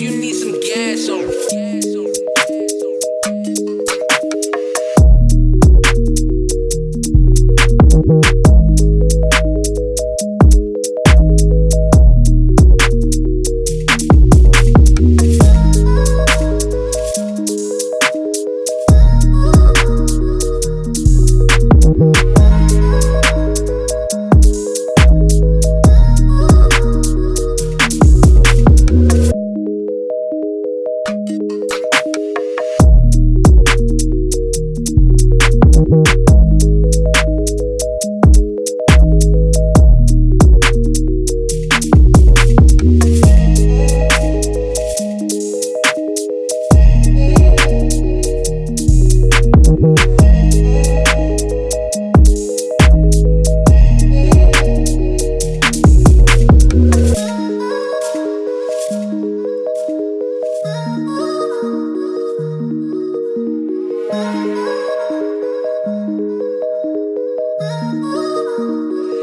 you need some gas on.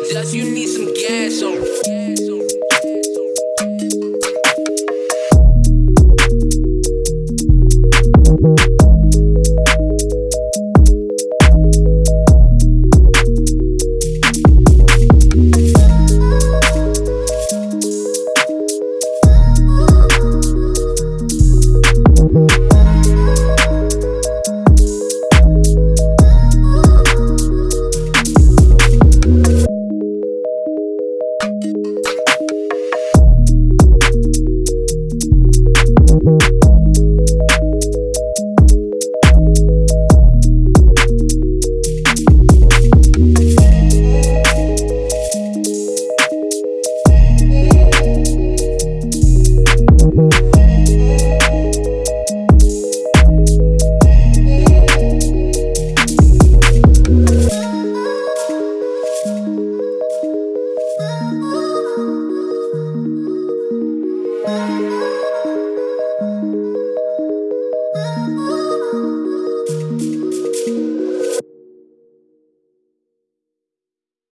Just you need some gas on.